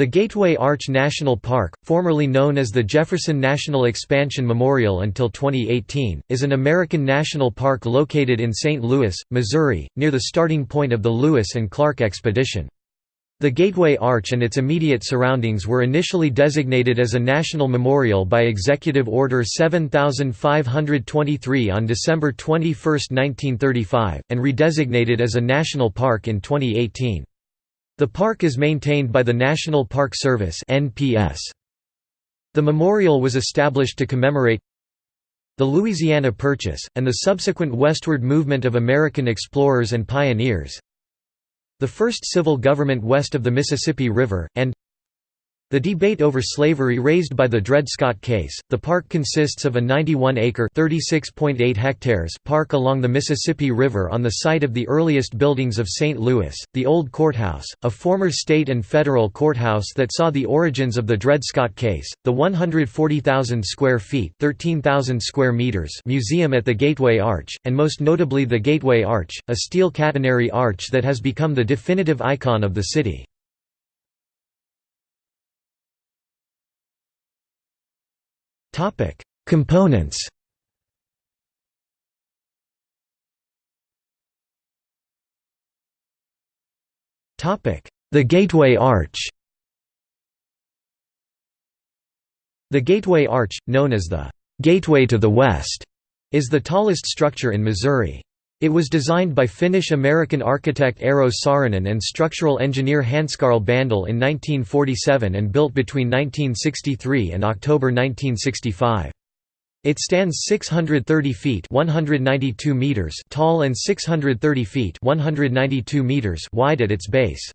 The Gateway Arch National Park, formerly known as the Jefferson National Expansion Memorial until 2018, is an American national park located in St. Louis, Missouri, near the starting point of the Lewis and Clark expedition. The Gateway Arch and its immediate surroundings were initially designated as a national memorial by Executive Order 7523 on December 21, 1935, and redesignated as a national park in 2018. The park is maintained by the National Park Service (NPS). The memorial was established to commemorate the Louisiana Purchase, and the subsequent westward movement of American explorers and pioneers the first civil government west of the Mississippi River, and the debate over slavery raised by the Dred Scott case. The park consists of a 91-acre (36.8 hectares) park along the Mississippi River on the site of the earliest buildings of St. Louis, the Old Courthouse, a former state and federal courthouse that saw the origins of the Dred Scott case, the 140,000 square feet (13,000 square meters) museum at the Gateway Arch, and most notably the Gateway Arch, a steel catenary arch that has become the definitive icon of the city. Topic: Components. Topic: The Gateway Arch. The Gateway Arch, known as the Gateway to the West, is the tallest structure in Missouri. It was designed by Finnish-American architect Eero Saarinen and structural engineer Hanskarl Bandel in 1947 and built between 1963 and October 1965. It stands 630 feet 192 meters tall and 630 feet 192 meters wide at its base.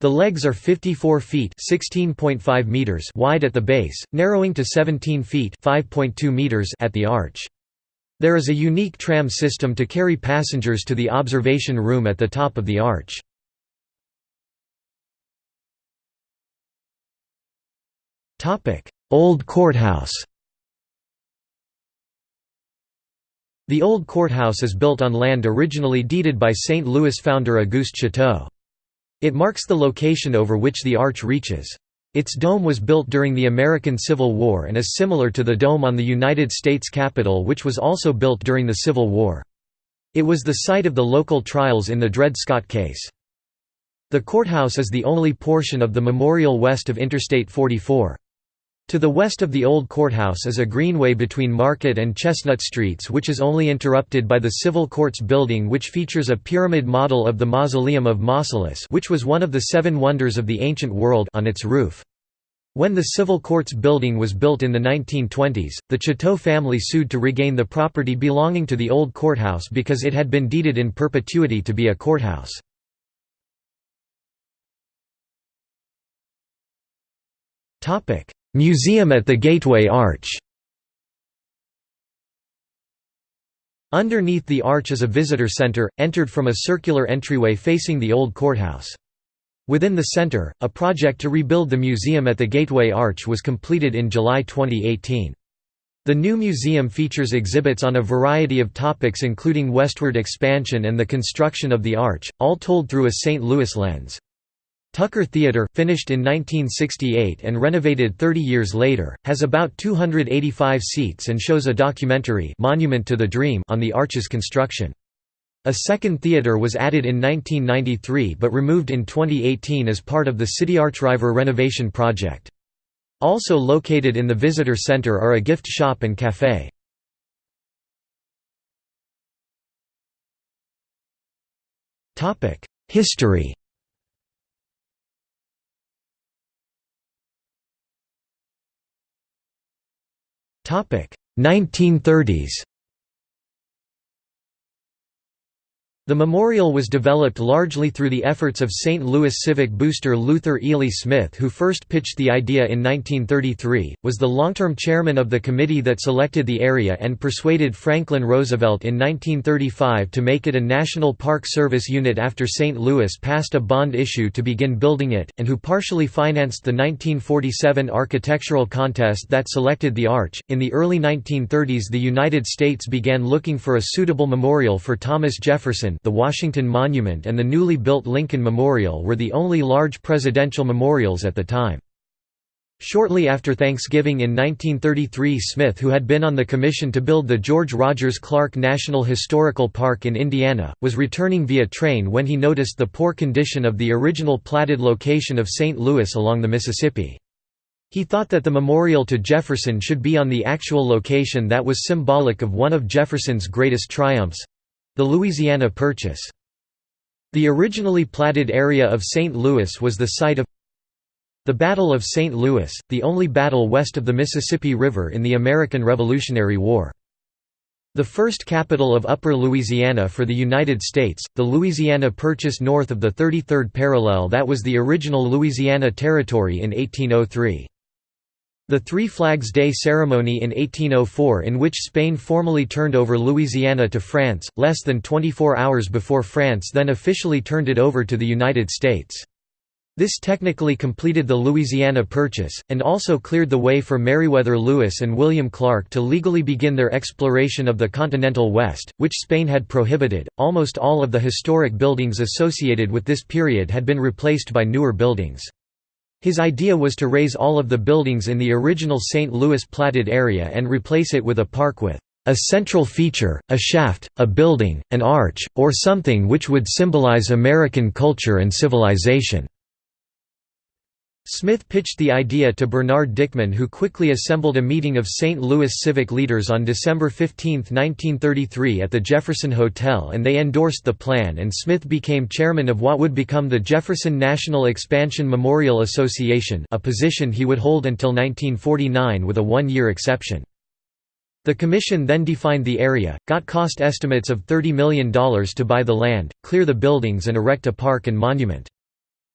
The legs are 54 feet (16.5 meters) wide at the base, narrowing to 17 feet (5.2 meters) at the arch. There is a unique tram system to carry passengers to the observation room at the top of the arch. Old Courthouse The Old Courthouse is built on land originally deeded by St. Louis founder Auguste Chouteau. It marks the location over which the arch reaches. Its dome was built during the American Civil War and is similar to the dome on the United States Capitol which was also built during the Civil War. It was the site of the local trials in the Dred Scott case. The courthouse is the only portion of the memorial west of Interstate 44. To the west of the old courthouse is a greenway between Market and Chestnut Streets which is only interrupted by the Civil Courts building which features a pyramid model of the Mausoleum of Mausolus which was one of the seven wonders of the ancient world on its roof. When the Civil Courts building was built in the 1920s, the Chouteau family sued to regain the property belonging to the old courthouse because it had been deeded in perpetuity to be a courthouse. Museum at the Gateway Arch Underneath the arch is a visitor center, entered from a circular entryway facing the old courthouse. Within the center, a project to rebuild the museum at the Gateway Arch was completed in July 2018. The new museum features exhibits on a variety of topics including westward expansion and the construction of the arch, all told through a St. Louis lens. Tucker Theatre, finished in 1968 and renovated 30 years later, has about 285 seats and shows a documentary Monument to the Dream on the arch's construction. A second theatre was added in 1993 but removed in 2018 as part of the City Archriver renovation project. Also located in the visitor center are a gift shop and café. History 1930s The memorial was developed largely through the efforts of St. Louis civic booster Luther Ely Smith who first pitched the idea in 1933, was the long-term chairman of the committee that selected the area and persuaded Franklin Roosevelt in 1935 to make it a National Park Service unit after St. Louis passed a bond issue to begin building it, and who partially financed the 1947 architectural contest that selected the arch. In the early 1930s the United States began looking for a suitable memorial for Thomas Jefferson, The Washington Monument and the newly built Lincoln Memorial were the only large presidential memorials at the time. Shortly after Thanksgiving in 1933 Smith who had been on the commission to build the George Rogers Clark National Historical Park in Indiana, was returning via train when he noticed the poor condition of the original platted location of St. Louis along the Mississippi. He thought that the memorial to Jefferson should be on the actual location that was symbolic of one of Jefferson's greatest triumphs—the Louisiana Purchase. The originally platted area of St. Louis was the site of the Battle of St. Louis, the only battle west of the Mississippi River in the American Revolutionary War. The first capital of Upper Louisiana for the United States, the Louisiana Purchase north of the 33rd parallel that was the original Louisiana Territory in 1803. The Three Flags Day ceremony in 1804 in which Spain formally turned over Louisiana to France, less than 24 hours before France then officially turned it over to the United States. This technically completed the Louisiana Purchase, and also cleared the way for Meriwether Lewis and William Clark to legally begin their exploration of the continental West, which Spain had prohibited. Almost all of the historic buildings associated with this period had been replaced by newer buildings. His idea was to raze all of the buildings in the original St. Louis platted area and replace it with a park with a central feature, a shaft, a building, an arch, or something which would symbolize American culture and civilization. Smith pitched the idea to Bernard Dickmann who quickly assembled a meeting of St. Louis civic leaders on December 15, 1933 at the Jefferson Hotel and they endorsed the plan and Smith became chairman of what would become the Jefferson National Expansion Memorial Association a position he would hold until 1949 with a one-year exception. The commission then defined the area, got cost estimates of $30 million to buy the land, clear the buildings and erect a park and monument.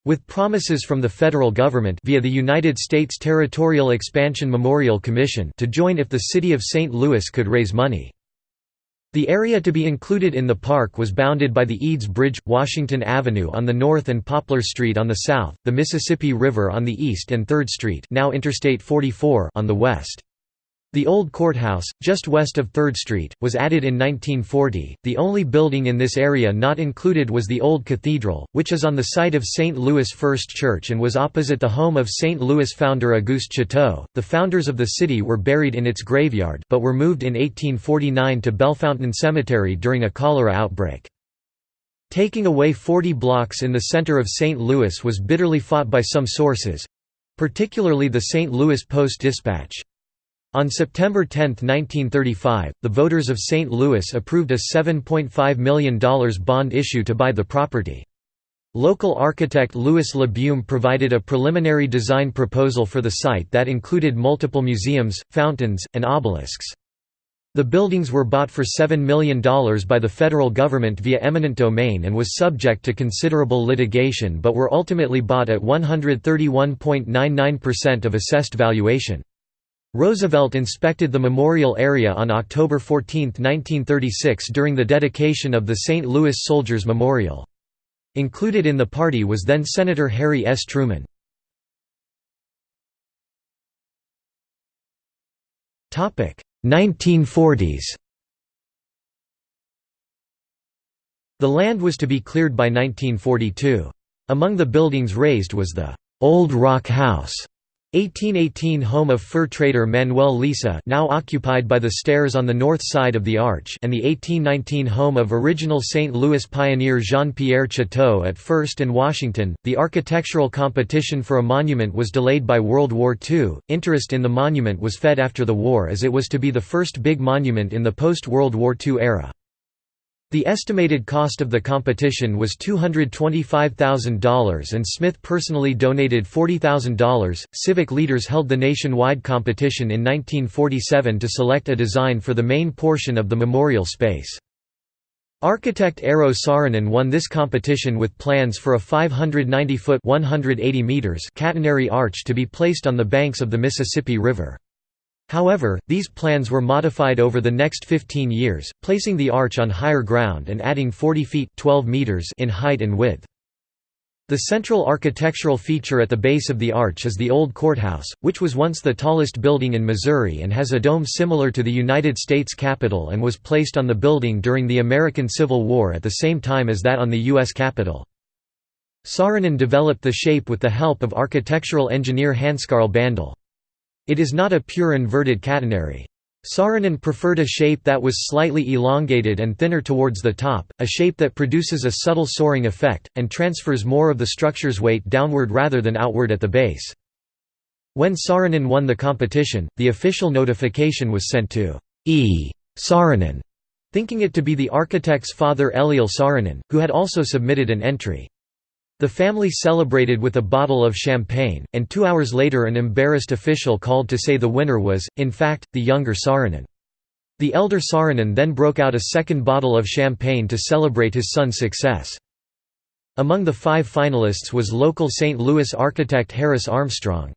With promises from the federal government via the United States Territorial Expansion Memorial Commission to join if the city of St. Louis could raise money. The area to be included in the park was bounded by the Eads Bridge, Washington Avenue on the north and Poplar Street on the south, the Mississippi River on the east and 3rd Street now Interstate 44 on the west. The old courthouse, just west of 3rd Street, was added in 1940. The only building in this area not included was the old cathedral, which is on the site of St. Louis First Church and was opposite the home of St. Louis founder Auguste Chouteau. The founders of the city were buried in its graveyard, but were moved in 1849 to Bellefontaine Cemetery during a cholera outbreak. Taking away 40 blocks in the center of St. Louis was bitterly fought by some sources particularly the St. Louis Post-Dispatch. On September 10, 1935, the voters of St. Louis approved a $7.5 million bond issue to buy the property. Local architect Louis LaBeaume provided a preliminary design proposal for the site that included multiple museums, fountains, and obelisks. The buildings were bought for $7 million by the federal government via eminent domain and was subject to considerable litigation but were ultimately bought at 131.99% of assessed valuation. Roosevelt inspected the memorial area on October 14, 1936 during the dedication of the St. Louis Soldiers Memorial. Included in the party was then Senator Harry S. Truman. Topic 1940s The land was to be cleared by 1942. Among the buildings razed was the Old Rock House, 1818 home of fur trader Manuel Lisa now occupied by the stairs on the north side of the arch and the 1819 home of original St. Louis pioneer Jean-Pierre Chouteau at First and Washington. The architectural competition for a monument was delayed by World War II. Interest in the monument was fed after the war as it was to be the first big monument in the post-World War II era. The estimated cost of the competition was $225,000 and Smith personally donated $40,000. Civic leaders held the nationwide competition in 1947 to select a design for the main portion of the memorial space. Architect Eero Saarinen won this competition with plans for a 590-foot (180 meters) catenary arch to be placed on the banks of the Mississippi River. However, these plans were modified over the next 15 years, placing the arch on higher ground and adding 40 feet 12 meters in height and width. The central architectural feature at the base of the arch is the Old Courthouse, which was once the tallest building in Missouri and has a dome similar to the United States Capitol and was placed on the building during the American Civil War at the same time as that on the U.S. Capitol. Saarinen developed the shape with the help of architectural engineer Hanskarl Bandel. It is not a pure inverted catenary. Saarinen preferred a shape that was slightly elongated and thinner towards the top, a shape that produces a subtle soaring effect, and transfers more of the structure's weight downward rather than outward at the base. When Saarinen won the competition, the official notification was sent to E. Saarinen, thinking it to be the architect's father Eliel Saarinen, who had also submitted an entry. The family celebrated with a bottle of champagne, and two hours later an embarrassed official called to say the winner was, in fact, the younger Saarinen. The elder Saarinen then broke out a second bottle of champagne to celebrate his son's success. Among the five finalists was local St. Louis architect Harris Armstrong.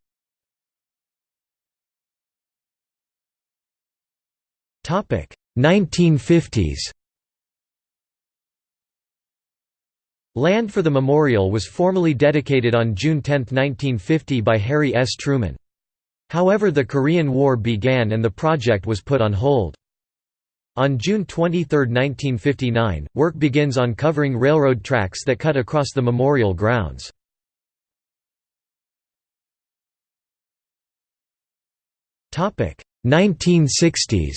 Topic 1950s Land for the memorial was formally dedicated on June 10, 1950 by Harry S. Truman. However the Korean War began and the project was put on hold. On June 23, 1959, work begins on covering railroad tracks that cut across the memorial grounds. Topic 1960s.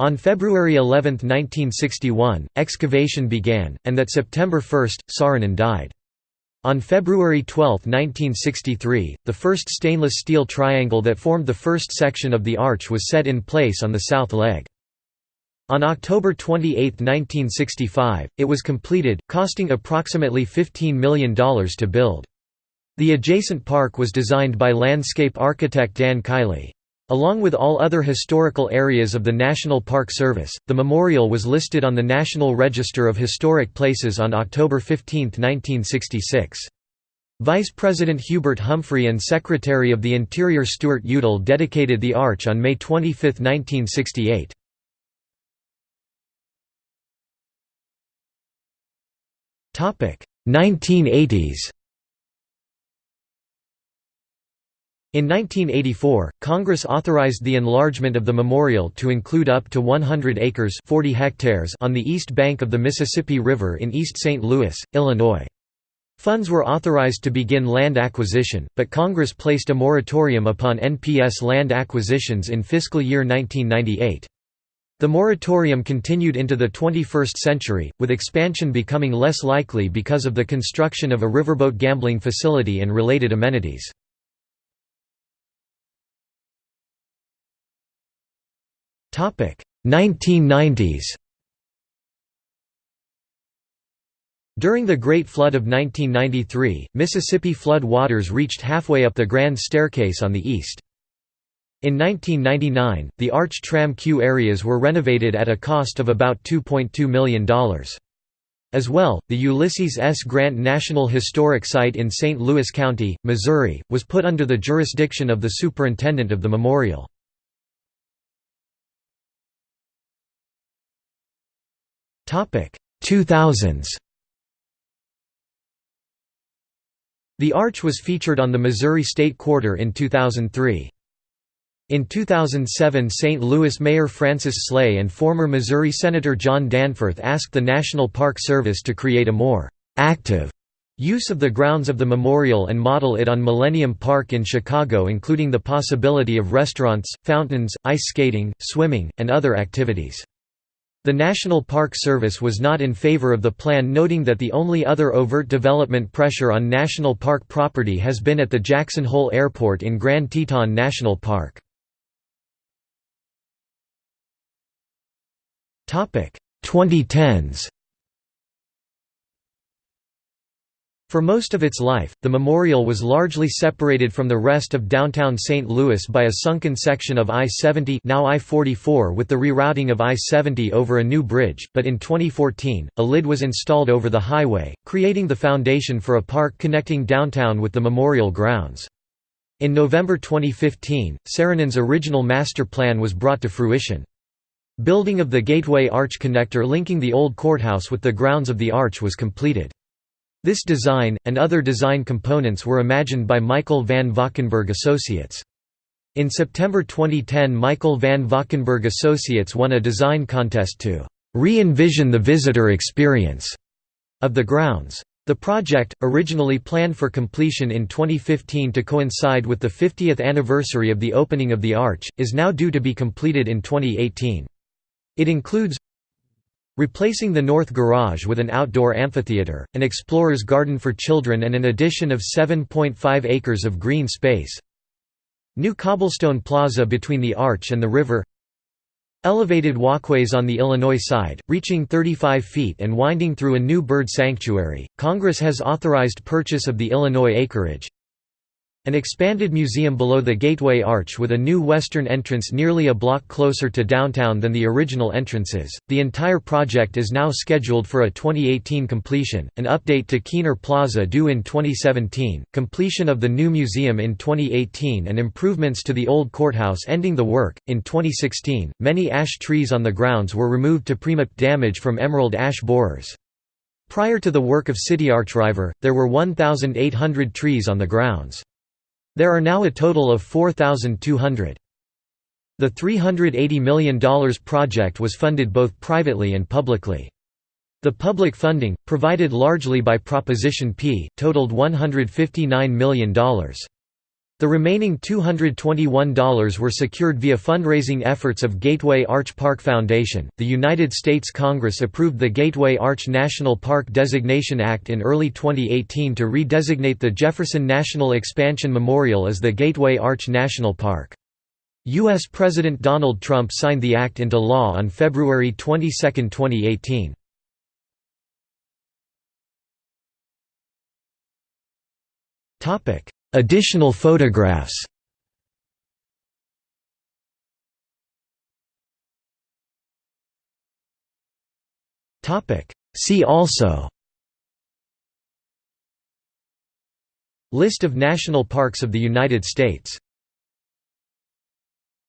On February 11, 1961, excavation began, and that September 1, Saarinen died. On February 12, 1963, the first stainless steel triangle that formed the first section of the arch was set in place on the south leg. On October 28, 1965, it was completed, costing approximately $15 million to build. The adjacent park was designed by landscape architect Dan Kiley. Along with all other historical areas of the National Park Service, the memorial was listed on the National Register of Historic Places on October 15, 1966. Vice President Hubert Humphrey and Secretary of the Interior Stuart Udall dedicated the arch on May 25, 1968. Topic 1980s In 1984, Congress authorized the enlargement of the memorial to include up to 100 acres 40 hectares on the east bank of the Mississippi River in East St. Louis, Illinois. Funds were authorized to begin land acquisition, but Congress placed a moratorium upon NPS land acquisitions in fiscal year 1998. The moratorium continued into the 21st century, with expansion becoming less likely because of the construction of a riverboat gambling facility and related amenities. 1990s During the Great Flood of 1993, Mississippi flood waters reached halfway up the Grand Staircase on the east. In 1999, the Arch Tram Queue areas were renovated at a cost of about $2.2 million. As well, the Ulysses S. Grant National Historic Site in St. Louis County, Missouri, was put under the jurisdiction of the superintendent of the memorial. 2000s The arch was featured on the Missouri State Quarter in 2003. In 2007 St. Louis Mayor Francis Slay and former Missouri Senator John Danforth asked the National Park Service to create a more «active» use of the grounds of the memorial and model it on Millennium Park in Chicago including the possibility of restaurants, fountains, ice skating, swimming, and other activities. The National Park Service was not in favor of the plan noting that the only other overt development pressure on national park property has been at the Jackson Hole Airport in Grand Teton National Park. Topic 2010s For most of its life, the memorial was largely separated from the rest of downtown St. Louis by a sunken section of I-70 now I-44 with the rerouting of I-70 over a new bridge, but in 2014, a lid was installed over the highway, creating the foundation for a park connecting downtown with the memorial grounds. In November 2015, Saarinen's original master plan was brought to fruition. Building of the Gateway Arch connector linking the old courthouse with the grounds of the arch was completed. This design, and other design components were imagined by Michael van Valkenburgh Associates. In September 2010 Michael van Valkenburgh Associates won a design contest to «re-envision the visitor experience» of the grounds. The project, originally planned for completion in 2015 to coincide with the 50th anniversary of the opening of the arch, is now due to be completed in 2018. It includes Replacing the north garage with an outdoor amphitheater, an explorer's garden for children and an addition of 7.5 acres of green space New cobblestone plaza between the arch and the river Elevated walkways on the Illinois side, reaching 35 feet and winding through a new bird sanctuary. Congress has authorized purchase of the Illinois acreage. An expanded museum below the Gateway Arch with a new western entrance nearly a block closer to downtown than the original entrances. The entire project is now scheduled for a 2018 completion. An update to Kiener Plaza due in 2017, completion of the new museum in 2018, and improvements to the old courthouse ending the work. In 2016, many ash trees on the grounds were removed to prevent damage from emerald ash borers. Prior to the work of City Archriver, there were 1,800 trees on the grounds. There are now a total of 4,200. The $380 million project was funded both privately and publicly. The public funding, provided largely by Proposition P, totaled $159 million. The remaining $221 were secured via fundraising efforts of Gateway Arch Park Foundation. The United States Congress approved the Gateway Arch National Park Designation Act in early 2018 to redesignate the Jefferson National Expansion Memorial as the Gateway Arch National Park. U.S. President Donald Trump signed the act into law on February 22, 2018. Additional photographs. See also. List of national parks of the United States